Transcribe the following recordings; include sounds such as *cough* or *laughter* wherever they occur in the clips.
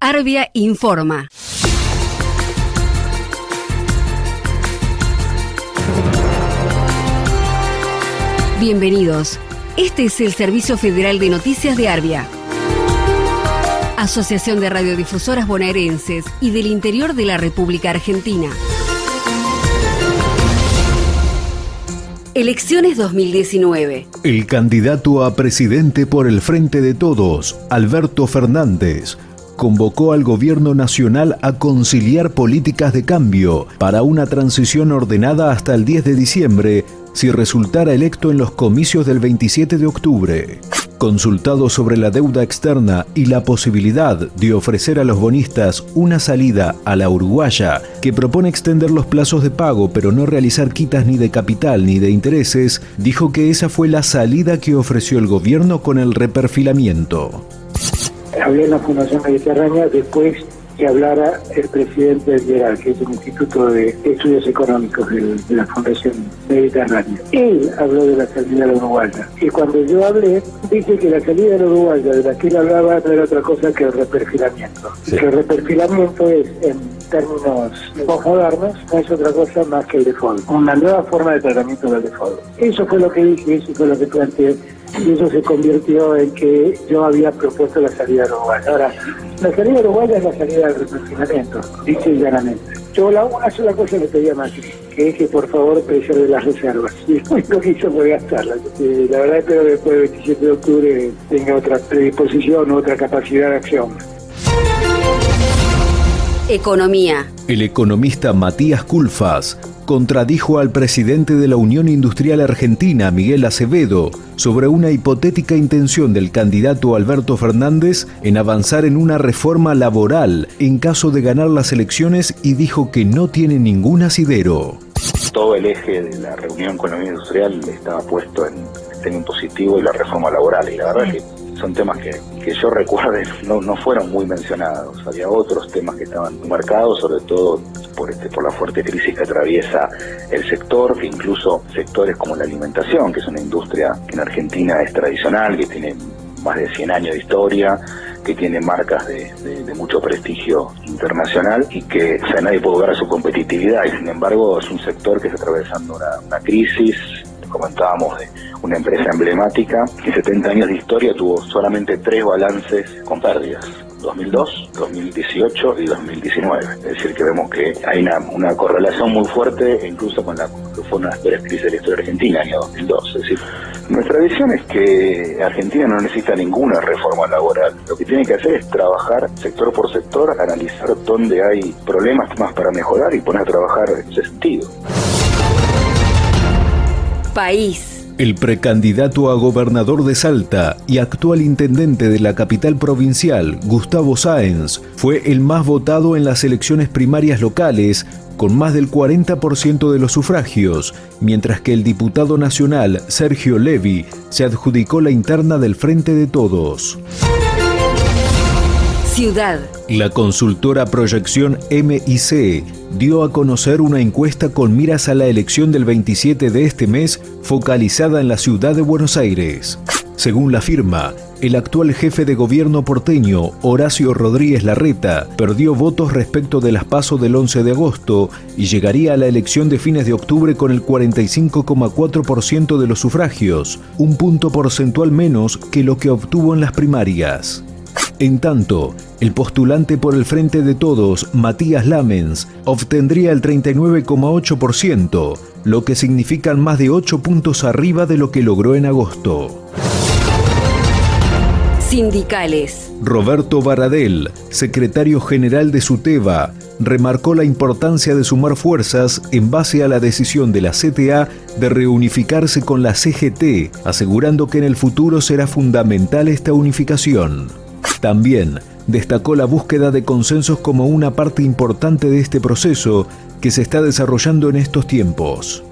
Arbia informa. Bienvenidos. Este es el Servicio Federal de Noticias de Arbia. Asociación de Radiodifusoras Bonaerenses y del Interior de la República Argentina. Elecciones 2019. El candidato a presidente por el Frente de Todos, Alberto Fernández, convocó al gobierno nacional a conciliar políticas de cambio para una transición ordenada hasta el 10 de diciembre si resultara electo en los comicios del 27 de octubre. Consultado sobre la deuda externa y la posibilidad de ofrecer a los bonistas una salida a la uruguaya que propone extender los plazos de pago pero no realizar quitas ni de capital ni de intereses, dijo que esa fue la salida que ofreció el gobierno con el reperfilamiento. Hablé en la Fundación Mediterránea después que hablara el presidente del IERAL, que es el Instituto de Estudios Económicos de, la Fundación Mediterránea. Él habló de la salida de la Uruguaya. Y cuando yo hablé, dije que la salida de la Uruguaya, de la que él hablaba, no era otra cosa que el reperfilamiento. Que el reperfilamiento es, en términos modernos, no es otra cosa más que el default. Una nueva forma de tratamiento del default. Eso fue lo que dije, eso fue lo que planteé y eso se convirtió en que yo había propuesto la salida de Uruguaya. Ahora, la salida de Uruguaya es la salida del represionamiento, dice llanamente. Yo la, una sola cosa le pedía más, que es que por favor preserve las reservas. *laughs* Y que hizo fue gastarlas. La verdad espero que después del 27 de octubre tenga otra predisposición, otra capacidad de acción. Economía. El economista Matías Culfas contradijo al presidente de la Unión Industrial Argentina, Miguel Acevedo, sobre una hipotética intención del candidato Alberto Fernández en avanzar en una reforma laboral en caso de ganar las elecciones y dijo que no tiene ningún asidero. Todo el eje de la reunión con la Unión Industrial estaba puesto en el tema impositivo y la reforma laboral y la verdad es que son temas que, que yo recuerde no, no fueron muy mencionados. Había otros temas que estaban marcados, sobre todo por, este, por la fuerte crisis que atraviesa el sector, que incluso sectores como la alimentación, que es una industria que en Argentina es tradicional, que tiene más de 100 años de historia, que tiene marcas de, mucho prestigio internacional y que nadie puede ver a su competitividad y sin embargo es un sector que está atravesando una, una crisis comentábamos de una empresa emblemática que 70 años de historia tuvo solamente tres balances con pérdidas. 2002, 2018 y 2019. Es decir, que vemos que hay una, correlación muy fuerte incluso con la que fue una de las peores crisis de la historia argentina, año 2002. Es decir, nuestra visión es que Argentina no necesita ninguna reforma laboral. Lo que tiene que hacer es trabajar sector por sector, analizar dónde hay problemas más para mejorar y poner a trabajar ese sentido país. El precandidato a gobernador de Salta y actual intendente de la capital provincial, Gustavo Sáenz, fue el más votado en las elecciones primarias locales, con más del 40% de los sufragios, mientras que el diputado nacional, Sergio Levi, se adjudicó la interna del Frente de Todos. La consultora Proyección MIC dio a conocer una encuesta con miras a la elección del 27 de este mes focalizada en la ciudad de Buenos Aires. Según la firma, el actual jefe de gobierno porteño, Horacio Rodríguez Larreta, perdió votos respecto de las pasos del 11 de agosto y llegaría a la elección de fines de octubre con el 45,4% de los sufragios, un punto porcentual menos que lo que obtuvo en las primarias. En tanto, el postulante por el Frente de Todos, Matías Lamens, obtendría el 39,8%, lo que significan más de 8 puntos arriba de lo que logró en agosto. Sindicales. Roberto Baradel, secretario general de SUTEBA, remarcó la importancia de sumar fuerzas en base a la decisión de la CTA de reunificarse con la CGT, asegurando que en el futuro será fundamental esta unificación. También destacó la búsqueda de consensos como una parte importante de este proceso que se está desarrollando en estos tiempos.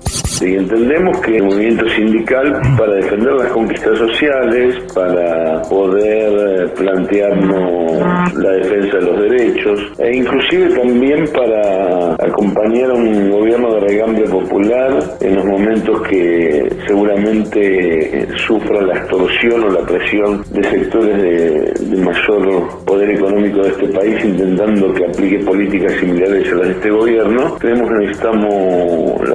Y entendemos que el movimiento sindical, para defender las conquistas sociales, para poder eh, plantearnos la defensa de los derechos, e inclusive también para acompañar a un gobierno de regambre popular en los momentos que seguramente sufra la extorsión o la presión de sectores de, mayor poder económico de este país intentando que aplique políticas similares a las de este gobierno, creemos que necesitamos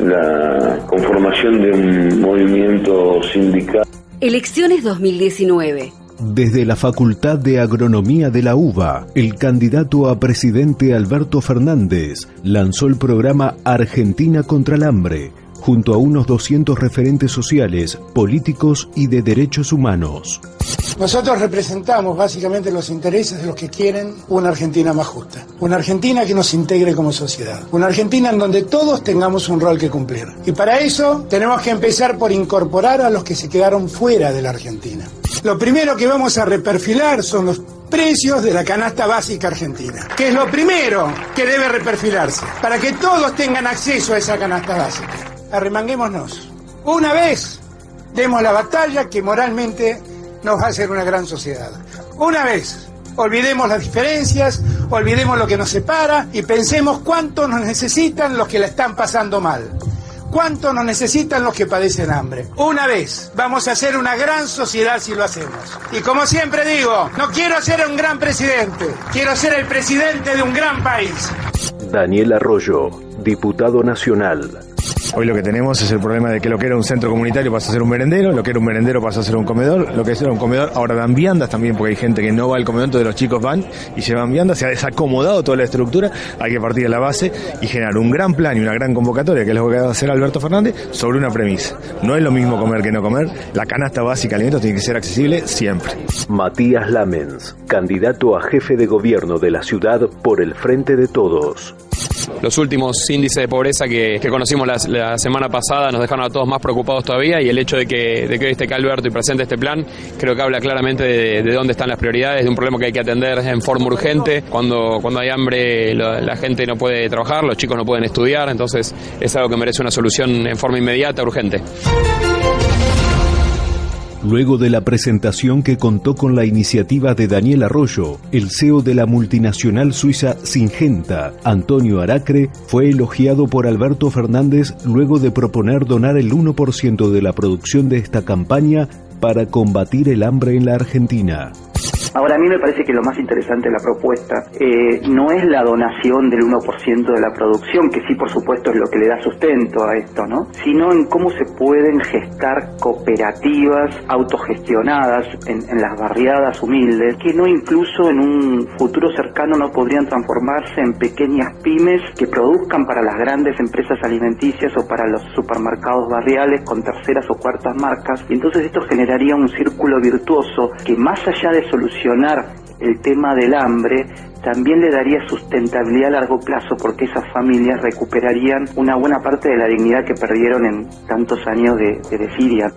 la conformación de un movimiento sindical. Elecciones 2019. Desde la Facultad de Agronomía de la UBA, el candidato a presidente Alberto Fernández lanzó el programa Argentina contra el hambre, junto a unos 200 referentes sociales, políticos y de derechos humanos. Nosotros representamos básicamente los intereses de los que quieren una Argentina más justa, una Argentina que nos integre como sociedad, una Argentina en donde todos tengamos un rol que cumplir. Y para eso tenemos que empezar por incorporar a los que se quedaron fuera de la Argentina. Lo primero que vamos a reperfilar son los precios de la canasta básica argentina, que es lo primero que debe reperfilarse, para que todos tengan acceso a esa canasta básica. Arremanguémonos. Una vez demos la batalla que moralmente nos va a hacer una gran sociedad. Una vez, olvidemos las diferencias, olvidemos lo que nos separa y pensemos cuánto nos necesitan los que la están pasando mal. ¿Cuánto nos necesitan los que padecen hambre? Una vez, vamos a ser una gran sociedad si lo hacemos. Y como siempre digo, no quiero ser un gran presidente, quiero ser el presidente de un gran país. Daniel Arroyo, diputado nacional. Hoy lo que tenemos es el problema de que lo que era un centro comunitario pasa a ser un merendero, lo que era un merendero pasa a ser un comedor, lo que era un comedor ahora dan viandas también porque hay gente que no va al comedor, entonces los chicos van y llevan viandas, se ha desacomodado toda la estructura, hay que partir de la base y generar un gran plan y una gran convocatoria, que es lo que va a hacer Alberto Fernández, sobre una premisa. No es lo mismo comer que no comer, la canasta básica de alimentos tiene que ser accesible siempre. Matías Lamens, candidato a jefe de gobierno de la ciudad por el Frente de Todos los últimos índices de pobreza que, conocimos la, semana pasada nos dejaron a todos más preocupados todavía y el hecho de que, de que hoy esté acá Alberto y presente este plan creo que habla claramente de, dónde están las prioridades, de un problema que hay que atender en forma urgente. Cuando, cuando hay hambre la gente no puede trabajar, los chicos no pueden estudiar, entonces es algo que merece una solución en forma inmediata, urgente. Luego de la presentación que contó con la iniciativa de Daniel Arroyo, el CEO de la multinacional suiza Singenta, Antonio Aracre, fue elogiado por Alberto Fernández luego de proponer donar el 1% de la producción de esta campaña para combatir el hambre en la Argentina. Ahora, a mí me parece que lo más interesante de la propuesta eh, no es la donación del 1% de la producción, que sí, por supuesto, es lo que le da sustento a esto, ¿no? Sino en cómo se pueden gestar cooperativas autogestionadas en, las barriadas humildes, que no incluso en un futuro cercano no podrían transformarse en pequeñas pymes que produzcan para las grandes empresas alimenticias o para los supermercados barriales con terceras o cuartas marcas. Y entonces esto generaría un círculo virtuoso que más allá de el tema del hambre también le daría sustentabilidad a largo plazo porque esas familias recuperarían una buena parte de la dignidad que perdieron en tantos años de, de desidia.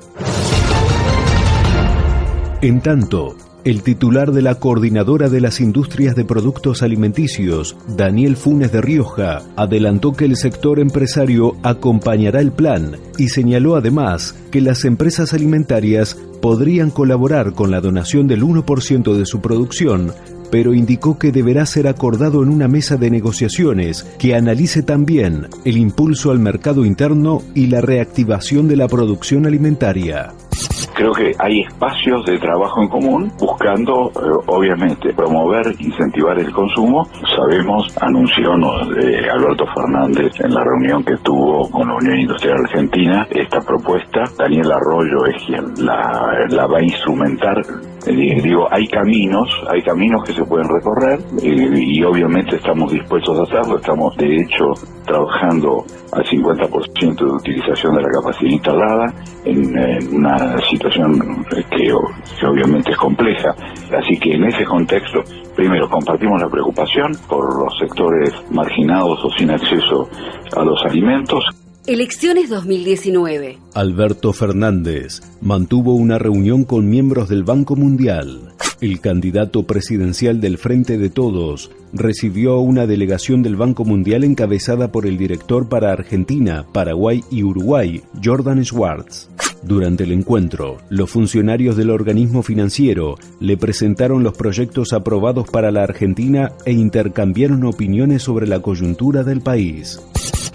En tanto, el titular de la Coordinadora de las Industrias de Productos Alimenticios, Daniel Funes de Rioja, adelantó que el sector empresario acompañará el plan y señaló además que las empresas alimentarias podrían colaborar con la donación del 1% de su producción pero indicó que deberá ser acordado en una mesa de negociaciones que analice también el impulso al mercado interno y la reactivación de la producción alimentaria creo que hay espacios de trabajo en común buscando, eh, obviamente, promover, incentivar el consumo. Sabemos, anunció eh, Alberto Fernández en la reunión que tuvo con la Unión Industrial Argentina esta propuesta. Daniel Arroyo es quien la, la va a instrumentar digo, hay caminos, hay caminos que se pueden recorrer y, obviamente estamos dispuestos a hacerlo. Estamos de hecho trabajando al 50% de utilización de la capacidad instalada en, una situación que, que obviamente es compleja. Así que en ese contexto, primero compartimos la preocupación por los sectores marginados o sin acceso a los alimentos. Elecciones 2019. Alberto Fernández mantuvo una reunión con miembros del Banco Mundial. El candidato presidencial del Frente de Todos recibió una delegación del Banco Mundial encabezada por el director para Argentina, Paraguay y Uruguay, Jordan Schwartz. Durante el encuentro, los funcionarios del organismo financiero le presentaron los proyectos aprobados para la Argentina e intercambiaron opiniones sobre la coyuntura del país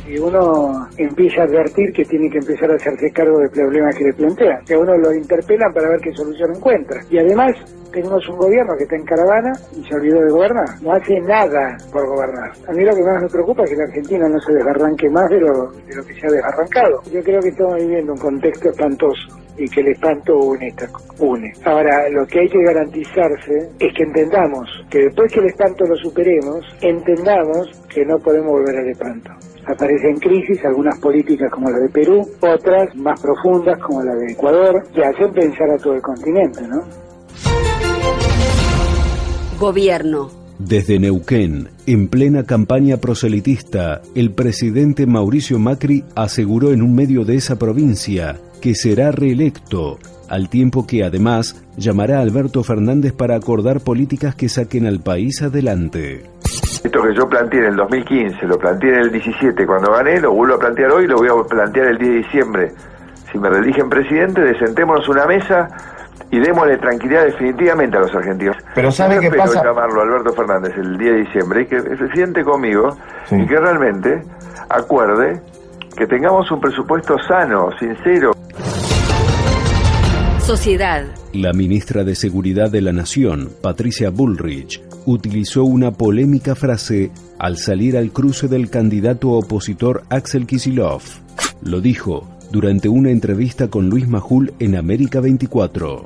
y uno empieza a advertir que tiene que empezar a hacerse cargo del problema que le plantean, que a uno lo interpelan para ver qué solución encuentra. Y además tenemos un gobierno que está en caravana y se olvidó de gobernar. No hace nada por gobernar. A mí lo que más me preocupa es que la Argentina no se desbarranque más de lo, de lo que se ha desbarrancado. Yo creo que estamos viviendo un contexto espantoso y que el espanto une, une. Ahora, lo que hay que garantizarse es que entendamos que después que el espanto lo superemos, entendamos que no podemos volver al espanto aparecen crisis, algunas políticas como la de Perú, otras más profundas como la de Ecuador, que hacen pensar a todo el continente, ¿no? Gobierno. Desde Neuquén, en plena campaña proselitista, el presidente Mauricio Macri aseguró en un medio de esa provincia que será reelecto, al tiempo que además llamará a Alberto Fernández para acordar políticas que saquen al país adelante. Esto que yo planteé en el 2015, lo planteé en el 17 cuando gané, lo vuelvo a plantear hoy, lo voy a plantear el 10 de diciembre. Si me religen presidente, desentémonos una mesa y démosle tranquilidad definitivamente a los argentinos. Pero ¿sabe qué pasa? llamarlo Alberto Fernández el 10 de diciembre y que se siente conmigo y que realmente acuerde que tengamos un presupuesto sano, sincero. Sociedad. La ministra de Seguridad de la Nación, Patricia Bullrich, utilizó una polémica frase al salir al cruce del candidato opositor Axel Kisilov. Lo dijo durante una entrevista con Luis Majul en América 24.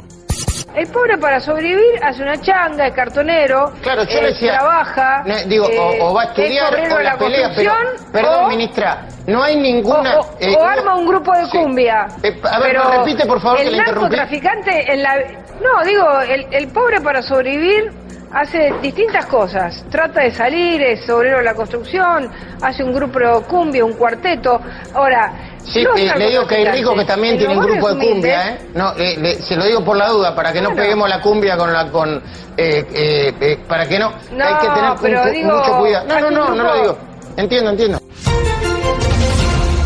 El pobre para sobrevivir hace una changa, es cartonero, claro, yo eh, trabaja, digo, o, va a eh, estudiar o la, pelea, pero, perdón, ministra, no hay ninguna... O, eh, arma un grupo de cumbia. a ver, repite por favor el que narcotraficante en la... No, digo, el, el pobre para sobrevivir hace distintas cosas. Trata de salir, es obrero de la construcción, hace un grupo de cumbia, un cuarteto. Ahora, Sí, eh, le digo que hay ricos que también tienen grupo de cumbia, ¿eh? No, eh, se lo digo por la duda, para que no peguemos la cumbia con la con eh, eh, para que no, no hay que tener pero mucho cuidado. No, no, no, no lo digo. Entiendo, entiendo.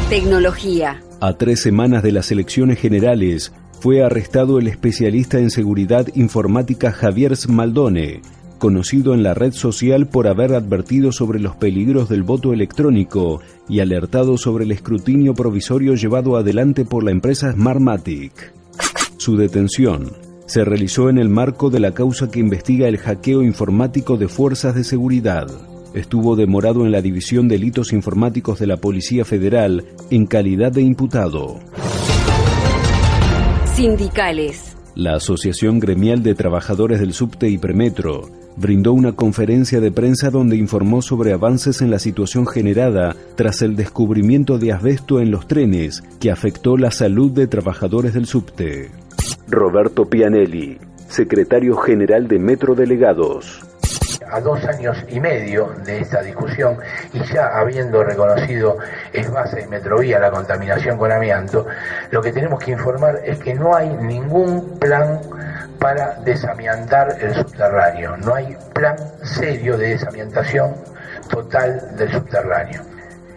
Tecnología. A tres semanas de las elecciones generales, fue arrestado el especialista en seguridad informática Javier Smaldone, conocido en la red social por haber advertido sobre los peligros del voto electrónico y alertado sobre el escrutinio provisorio llevado adelante por la empresa Smartmatic. Su detención se realizó en el marco de la causa que investiga el hackeo informático de fuerzas de seguridad. Estuvo demorado en la División de Delitos Informáticos de la Policía Federal en calidad de imputado. Sindicales. La Asociación Gremial de Trabajadores del Subte y Premetro brindó una conferencia de prensa donde informó sobre avances en la situación generada tras el descubrimiento de asbesto en los trenes que afectó la salud de trabajadores del subte. Roberto Pianelli, secretario general de Metro Delegados a dos años y medio de esta discusión y ya habiendo reconocido base y Metrovía la contaminación con amianto, lo que tenemos que informar es que no hay ningún plan para desamiantar el subterráneo, no hay plan serio de desamiantación total del subterráneo.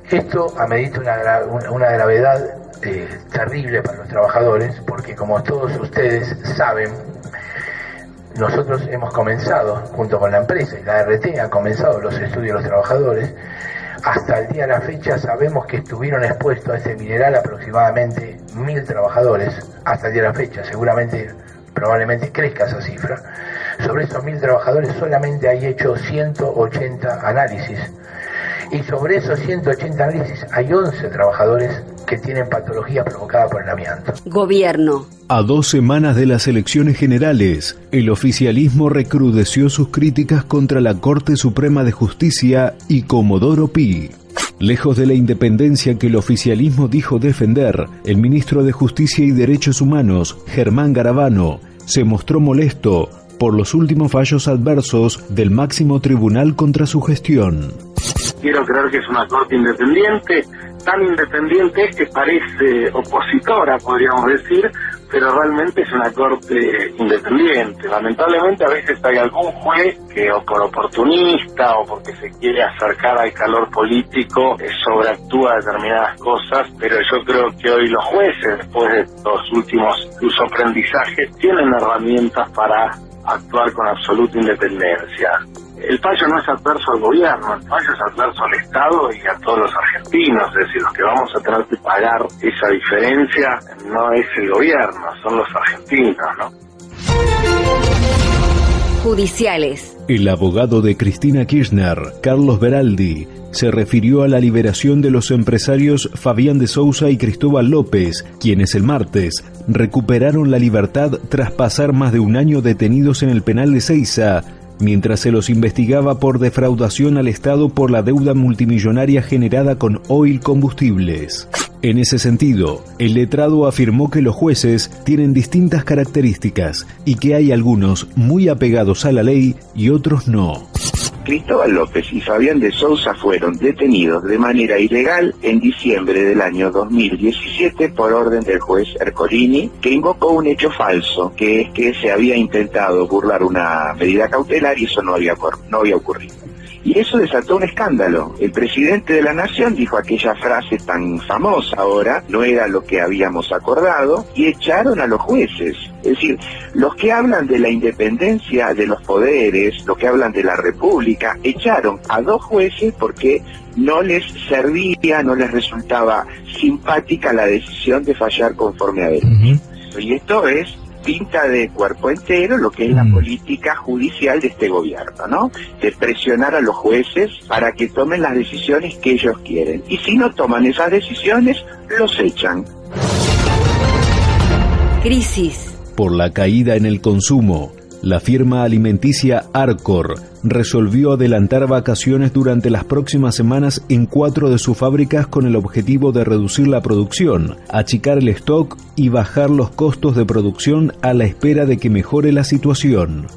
Esto amerita una, una gravedad eh, terrible para los trabajadores porque como todos ustedes saben, nosotros hemos comenzado, junto con la empresa y la RT, han comenzado los estudios de los trabajadores. Hasta el día de la fecha sabemos que estuvieron expuestos a este mineral aproximadamente mil trabajadores, hasta el día de la fecha, seguramente, probablemente crezca esa cifra. Sobre esos mil trabajadores solamente hay hecho 180 análisis y sobre esos 180 análisis hay 11 trabajadores que tienen patologías provocadas por el amianto. Gobierno. A dos semanas de las elecciones generales, el oficialismo recrudeció sus críticas contra la Corte Suprema de Justicia y Comodoro Pi. Lejos de la independencia que el oficialismo dijo defender, el ministro de Justicia y Derechos Humanos, Germán Garabano, se mostró molesto por los últimos fallos adversos del máximo tribunal contra su gestión. Quiero creer que es una corte independiente tan independiente que parece opositora, podríamos decir, pero realmente es una corte independiente. Lamentablemente a veces hay algún juez que o por oportunista o porque se quiere acercar al calor político eh, sobreactúa determinadas cosas, pero yo creo que hoy los jueces, después de los últimos incluso aprendizajes, tienen herramientas para actuar con absoluta independencia. El fallo no es adverso al gobierno, el fallo es adverso al Estado y a todos los argentinos, es decir, los que vamos a tener que pagar esa diferencia no es el gobierno, son los argentinos, ¿no? Judiciales. El abogado de Cristina Kirchner, Carlos Beraldi, se refirió a la liberación de los empresarios Fabián de Sousa y Cristóbal López, quienes el martes recuperaron la libertad tras pasar más de un año detenidos en el penal de Ceiza mientras se los investigaba por defraudación al Estado por la deuda multimillonaria generada con Oil Combustibles. En ese sentido, el letrado afirmó que los jueces tienen distintas características y que hay algunos muy apegados a la ley y otros no. Cristóbal López y Fabián de Sousa fueron detenidos de manera ilegal en diciembre del año 2017 por orden del juez Ercolini, que invocó un hecho falso, que es que se había intentado burlar una medida cautelar y eso no había, no había ocurrido. Y eso desató un escándalo. El presidente de la nación dijo aquella frase tan famosa ahora, no era lo que habíamos acordado, y echaron a los jueces. Es decir, los que hablan de la independencia de los poderes, los que hablan de la república, echaron a dos jueces porque no les servía, no les resultaba simpática la decisión de fallar conforme a él. Y esto es pinta de cuerpo entero lo que es la Mm. política judicial de este gobierno, ¿no? De presionar a los jueces para que tomen las decisiones que ellos quieren. Y si no toman esas decisiones, los echan. Crisis. Por la caída en el consumo, la firma alimenticia Arcor resolvió adelantar vacaciones durante las próximas semanas en cuatro de sus fábricas con el objetivo de reducir la producción, achicar el stock y bajar los costos de producción a la espera de que mejore la situación.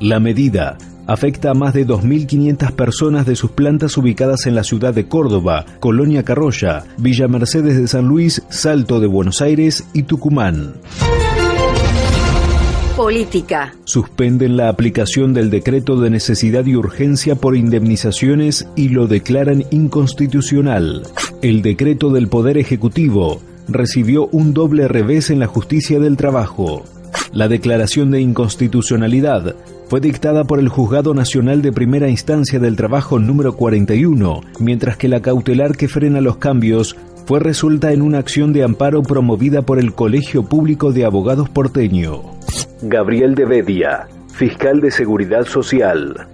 La medida afecta a más de 2.500 personas de sus plantas ubicadas en la ciudad de Córdoba, Colonia Carroya, Villa Mercedes de San Luis, Salto de Buenos Aires y Tucumán. Política. Suspenden la aplicación del decreto de necesidad y urgencia por indemnizaciones y lo declaran inconstitucional. El decreto del Poder Ejecutivo recibió un doble revés en la justicia del trabajo. La declaración de inconstitucionalidad fue dictada por el Juzgado Nacional de Primera Instancia del Trabajo número 41, mientras que la cautelar que frena los cambios fue resuelta en una acción de amparo promovida por el Colegio Público de Abogados porteño. Gabriel de Bedia, fiscal de Seguridad Social.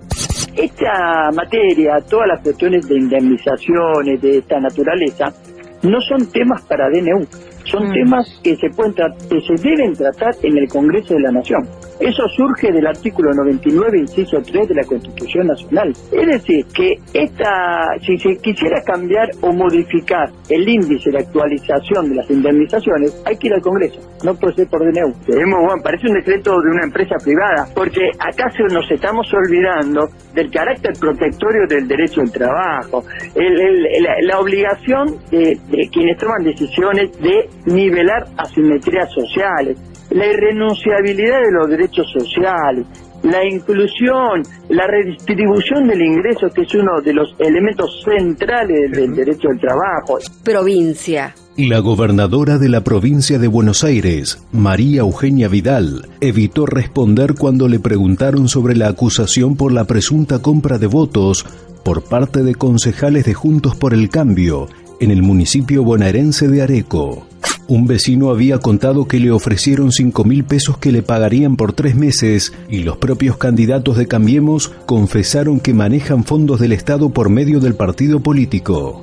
Esta materia, todas las cuestiones de indemnizaciones de esta naturaleza, no son temas para DNU, son temas que se pueden que se deben tratar en el Congreso de la Nación. Eso surge del artículo 99, inciso 3 de la Constitución Nacional. Es decir, que esta, si se quisiera cambiar o modificar el índice de actualización de las indemnizaciones, hay que ir al Congreso, no puede ser por DNU. Tenemos, bueno, parece un decreto de una empresa privada, porque acá se nos estamos olvidando del carácter protectorio del derecho al trabajo, el- el- la, la obligación de, de quienes toman decisiones de nivelar asimetrías sociales, la irrenunciabilidad de los derechos sociales, la inclusión, la redistribución del ingreso, que es uno de los elementos centrales del, derecho al trabajo. Provincia. La gobernadora de la provincia de Buenos Aires, María Eugenia Vidal, evitó responder cuando le preguntaron sobre la acusación por la presunta compra de votos por parte de concejales de Juntos por el Cambio en el municipio bonaerense de Areco. Un vecino había contado que le ofrecieron 5 mil pesos que le pagarían por tres meses y los propios candidatos de Cambiemos confesaron que manejan fondos del Estado por medio del partido político.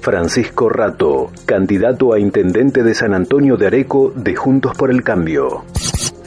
Francisco Rato, candidato a intendente de San Antonio de Areco de Juntos por el Cambio.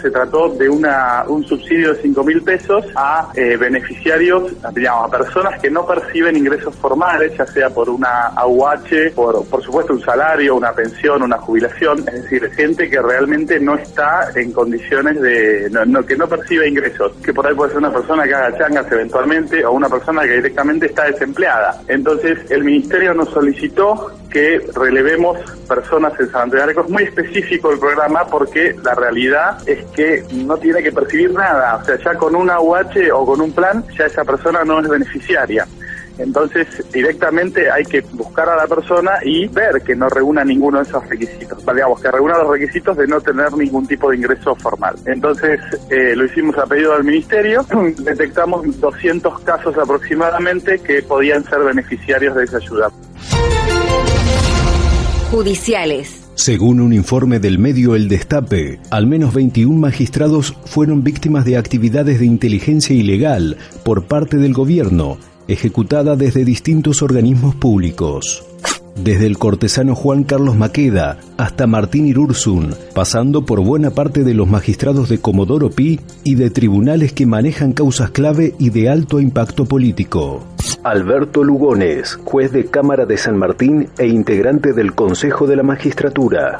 Se trató de una, un subsidio de 5 mil pesos a eh, beneficiarios, digamos, a personas que no perciben ingresos formales, ya sea por una AUH, por, por supuesto un salario, una pensión, una jubilación, es decir, gente que realmente no está en condiciones de, no, no- que no percibe ingresos, que por ahí puede ser una persona que haga changas eventualmente o una persona que directamente está desempleada. Entonces, el ministerio nos solicitó que relevemos personas en San Areco. Es muy específico el programa porque la realidad es que no tiene que percibir nada. O sea, ya con una UH o con un plan, ya esa persona no es beneficiaria. Entonces, directamente hay que buscar a la persona y ver que no reúna ninguno de esos requisitos. Digamos, que reúna los requisitos de no tener ningún tipo de ingreso formal. Entonces, eh, lo hicimos a pedido del Ministerio. *clears throat* Detectamos 200 casos aproximadamente que podían ser beneficiarios de esa ayuda. Judiciales. Según un informe del medio El Destape, al menos 21 magistrados fueron víctimas de actividades de inteligencia ilegal por parte del gobierno, ejecutada desde distintos organismos públicos. Desde el cortesano Juan Carlos Maqueda hasta Martín Irursun, pasando por buena parte de los magistrados de Comodoro Pi y de tribunales que manejan causas clave y de alto impacto político. Alberto Lugones, juez de Cámara de San Martín e integrante del Consejo de la Magistratura.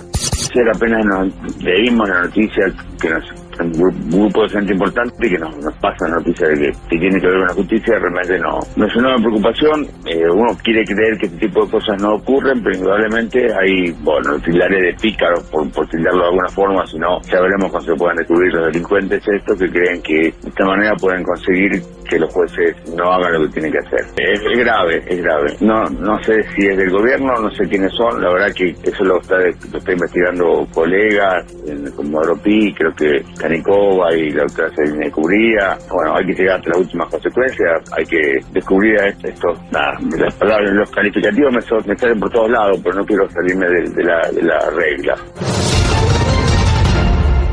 Ayer apenas nos leímos la noticia que nos un grupo de gente importante que nos, nos pasa noticia de que, tiene que ver con la justicia, realmente no, no es una preocupación. Eh, uno quiere creer que este tipo de cosas no ocurren, pero indudablemente hay, bueno, tildaré de pícaros, por, por tildarlo de alguna forma, si no, ya veremos cuando se puedan descubrir los delincuentes estos que creen que de esta manera pueden conseguir que los jueces no hagan lo que tienen que hacer. Es, grave, es grave. No no sé si es del gobierno, no sé quiénes son, la verdad que eso lo está, lo está investigando colegas, como Pi, creo que Y la doctora Celina Cubría. Bueno, hay que llegar hasta las últimas consecuencias, hay que descubrir esto. Nada, las palabras, los calificativos me, me salen por todos lados, pero no quiero salirme de, la, de la regla.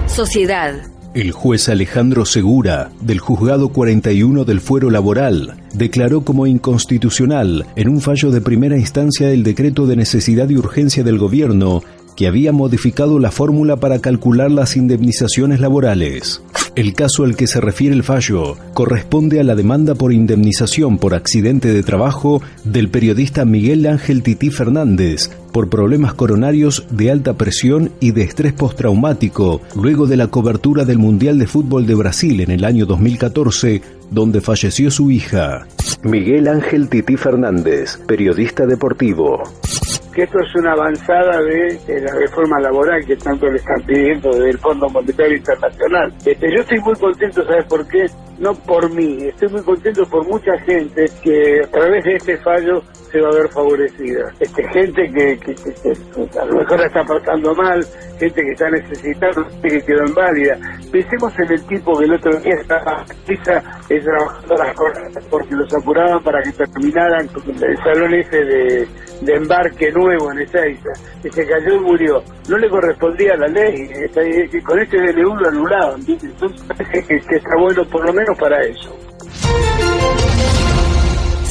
Sociedad. El juez Alejandro Segura, del Juzgado 41 del Fuero Laboral, declaró como inconstitucional en un fallo de primera instancia el decreto de necesidad y urgencia del gobierno que había modificado la fórmula para calcular las indemnizaciones laborales. El caso al que se refiere el fallo corresponde a la demanda por indemnización por accidente de trabajo del periodista Miguel Ángel Tití Fernández por problemas coronarios de alta presión y de estrés postraumático luego de la cobertura del Mundial de Fútbol de Brasil en el año 2014, donde falleció su hija. Miguel Ángel Tití Fernández, periodista deportivo que esto es una avanzada de, la reforma laboral que tanto le están pidiendo desde el Fondo Monetario Internacional. Este, yo estoy muy contento, ¿sabes por qué? No por mí, estoy muy contento por mucha gente que a través de este fallo se va a ver favorecida. Este, gente que, a lo mejor la está pasando mal, gente que está necesitando, gente que quedó inválida. Pensemos en el tipo que el otro día estaba es trabajando las cosas porque los apuraban para que terminaran el salón ese de, de embarque nuevo en Ezeiza, que se cayó y murió. No le correspondía a la ley, con este DNU lo anulaban, entonces *laughs* que está bueno por lo menos para eso.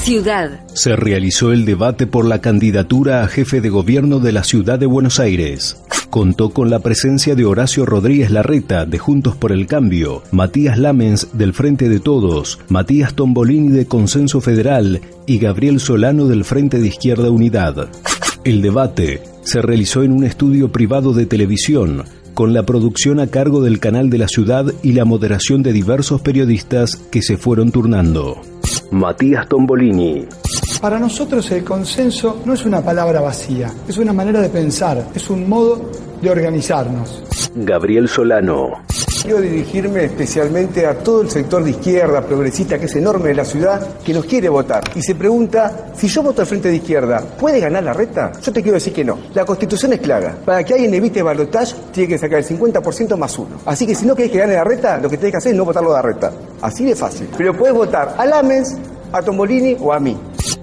Ciudad. Se realizó el debate por la candidatura a jefe de gobierno de la ciudad de Buenos Aires. Contó con la presencia de Horacio Rodríguez Larreta de Juntos por el Cambio, Matías Lamens del Frente de Todos, Matías Tombolini de Consenso Federal y Gabriel Solano del Frente de Izquierda Unidad. El debate se realizó en un estudio privado de televisión con la producción a cargo del canal de la ciudad y la moderación de diversos periodistas que se fueron turnando. Matías Tombolini. Para nosotros el consenso no es una palabra vacía, es una manera de pensar, es un modo de organizarnos. Gabriel Solano. Quiero dirigirme especialmente a todo el sector de izquierda progresista, que es enorme de la ciudad, que nos quiere votar. Y se pregunta, si yo voto al frente de izquierda, ¿puede ganar la reta? Yo te quiero decir que no. La constitución es clara. Para que alguien evite balotaje, tiene que sacar el 50% más uno. Así que si no querés que gane la reta, lo que tenés que hacer es no votarlo a la reta. Así de fácil. Pero puedes votar a Lamens, a Tombolini o a mí.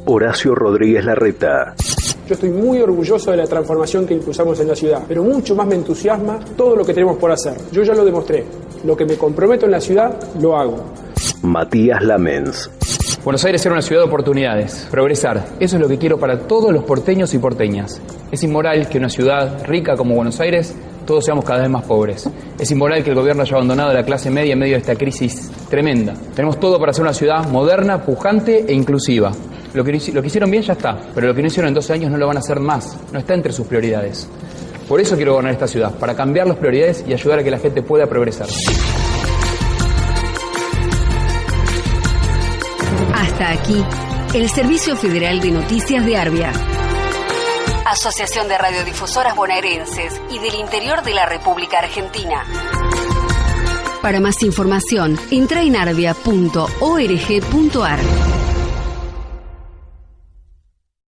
Horacio Rodríguez Larreta. Yo estoy muy orgulloso de la transformación que impulsamos en la ciudad, pero mucho más me entusiasma todo lo que tenemos por hacer. Yo ya lo demostré. Lo que me comprometo en la ciudad, lo hago. Matías Lamens. Buenos Aires era una ciudad de oportunidades, progresar. Eso es lo que quiero para todos los porteños y porteñas. Es inmoral que una ciudad rica como Buenos Aires todos seamos cada vez más pobres. Es inmoral que el gobierno haya abandonado a la clase media en medio de esta crisis tremenda. Tenemos todo para ser una ciudad moderna, pujante e inclusiva. Lo que, lo que hicieron bien ya está, pero lo que no hicieron en 12 años no lo van a hacer más. No está entre sus prioridades. Por eso quiero gobernar esta ciudad, para cambiar las prioridades y ayudar a que la gente pueda progresar. Hasta aquí, el Servicio Federal de Noticias de Arbia. Asociación de Radiodifusoras Bonaerenses y del Interior de la República Argentina. Para más información, entra en arvia.org.ar.